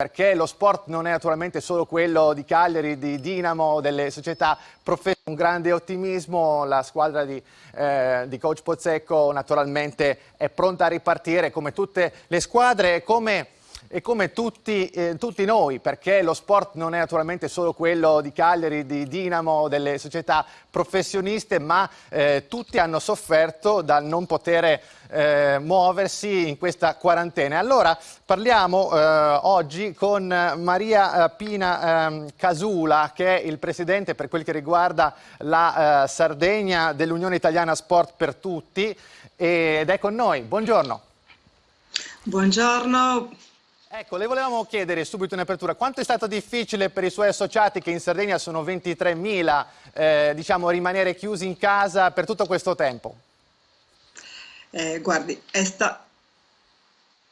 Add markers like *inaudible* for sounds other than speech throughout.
perché lo sport non è naturalmente solo quello di Cagliari, di Dinamo, delle società professionali, un grande ottimismo, la squadra di, eh, di, coach Pozzecco naturalmente è pronta a ripartire come tutte le squadre, come e come tutti, eh, tutti, noi, perché lo sport non è naturalmente solo quello di Cagliari, di Dinamo, delle società professioniste, ma eh, tutti hanno sofferto dal non poter eh, muoversi in questa quarantena. Allora parliamo eh, oggi con Maria eh, Pina ehm, Casula, che è il presidente per quel che riguarda la eh, Sardegna dell'Unione Italiana Sport per Tutti ed è con noi. Buongiorno. Buongiorno. Ecco, le volevamo chiedere subito in apertura, quanto è stato difficile per i suoi associati, che in Sardegna sono 23.000, eh, diciamo, rimanere chiusi in casa per tutto questo tempo? Eh, guardi, è, sta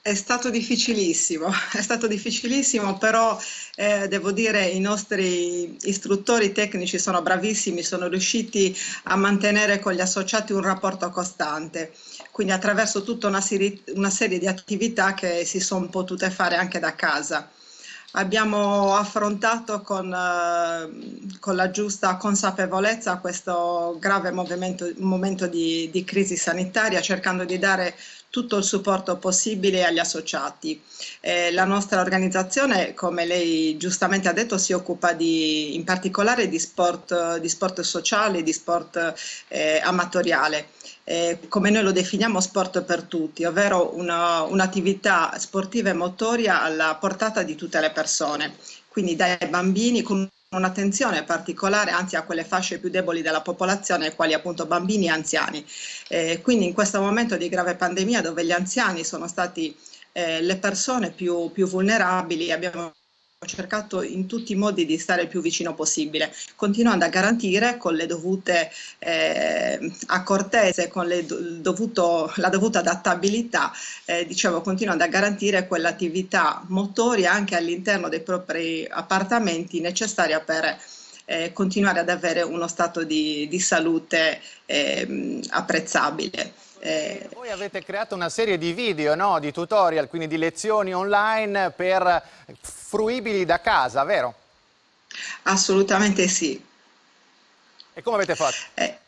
è, stato difficilissimo, *laughs* è stato difficilissimo, però eh, devo dire i nostri istruttori tecnici sono bravissimi, sono riusciti a mantenere con gli associati un rapporto costante quindi attraverso tutta una serie, una serie di attività che si sono potute fare anche da casa. Abbiamo affrontato con, eh, con la giusta consapevolezza questo grave momento di, di crisi sanitaria, cercando di dare tutto il supporto possibile agli associati. Eh, la nostra organizzazione, come lei giustamente ha detto, si occupa di, in particolare di sport, di sport sociale, di sport eh, amatoriale eh, come noi lo definiamo sport per tutti, ovvero un'attività un sportiva e motoria alla portata di tutte le persone, quindi dai bambini con un'attenzione particolare anzi a quelle fasce più deboli della popolazione, quali appunto bambini e anziani. Eh, quindi in questo momento di grave pandemia dove gli anziani sono stati eh, le persone più, più vulnerabili, abbiamo ho cercato in tutti i modi di stare il più vicino possibile, continuando a garantire con le dovute eh, accortezze, con dovuto, la dovuta adattabilità, eh, dicevo, continuando a garantire quell'attività motoria anche all'interno dei propri appartamenti necessaria per eh, continuare ad avere uno stato di, di salute ehm, apprezzabile. Eh, voi avete creato una serie di video, no? di tutorial, quindi di lezioni online per fruibili da casa, vero? Assolutamente sì. E come avete fatto? Eh,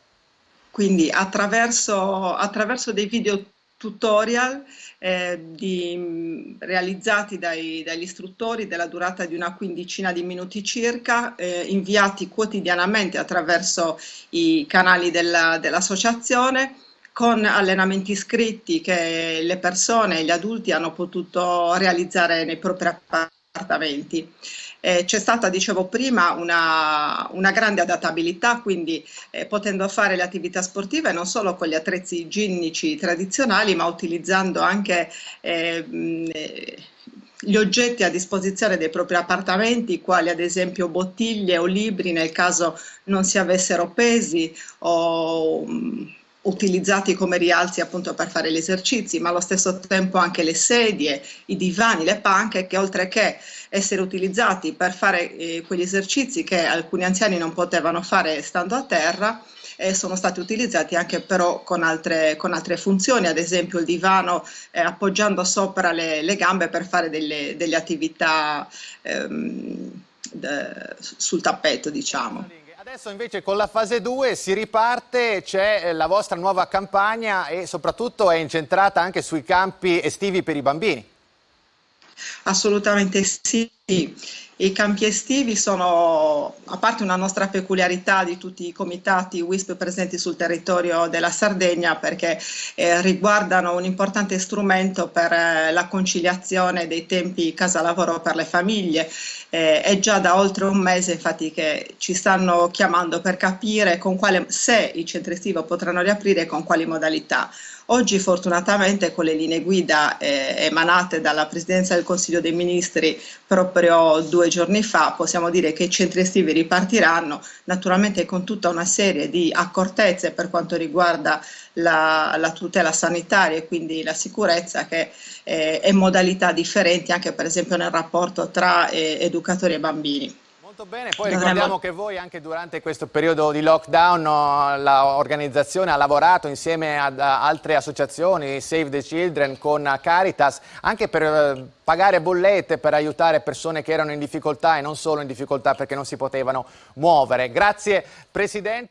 quindi attraverso, attraverso dei video tutorial eh, di, realizzati dai, dagli istruttori della durata di una quindicina di minuti circa, eh, inviati quotidianamente attraverso i canali dell'associazione, dell con allenamenti scritti che le persone, gli adulti hanno potuto realizzare nei propri appartamenti. Eh, c'è stata, dicevo prima, una, una grande adattabilità, quindi eh, potendo fare le attività sportive non solo con gli attrezzi ginnici tradizionali, ma utilizzando anche eh, gli oggetti a disposizione dei propri appartamenti, quali ad esempio bottiglie o libri nel caso non si avessero pesi o utilizzati come rialzi appunto per fare gli esercizi, ma allo stesso tempo anche le sedie, i divani, le panche che oltre che essere utilizzati per fare eh, quegli esercizi che alcuni anziani non potevano fare stando a terra, eh, sono stati utilizzati anche però con altre, con altre funzioni, ad esempio il divano eh, appoggiando sopra le, le, gambe per fare delle, delle attività ehm, de, sul tappeto diciamo. Adesso invece con la fase 2 si riparte, c'è eh, la vostra nuova campagna e soprattutto è incentrata anche sui campi estivi per i bambini. Assolutamente sì. I campi estivi sono, a parte una nostra peculiarità di tutti i comitati WISP presenti sul territorio della Sardegna, perché eh, riguardano un importante strumento per eh, la conciliazione dei tempi casa-lavoro per le famiglie. Eh, è già da oltre un mese infatti che ci stanno chiamando per capire quale, se i centri estivi potranno riaprire e con quali modalità. Oggi fortunatamente con le linee guida eh, emanate dalla Presidenza del Consiglio dei Ministri proprio due giorni fa possiamo dire che i centri estivi ripartiranno naturalmente con tutta una serie di accortezze per quanto riguarda la, la tutela sanitaria e quindi la sicurezza che eh, e modalità differenti anche per esempio nel rapporto tra eh, educatori e bambini. Molto bene, poi ricordiamo che voi anche durante questo periodo di lockdown l'organizzazione ha lavorato insieme ad altre associazioni, Save the Children con Caritas, anche per eh, pagare bollette, per aiutare persone che erano in difficoltà e non solo in difficoltà perché non si potevano muovere. Grazie Presidente.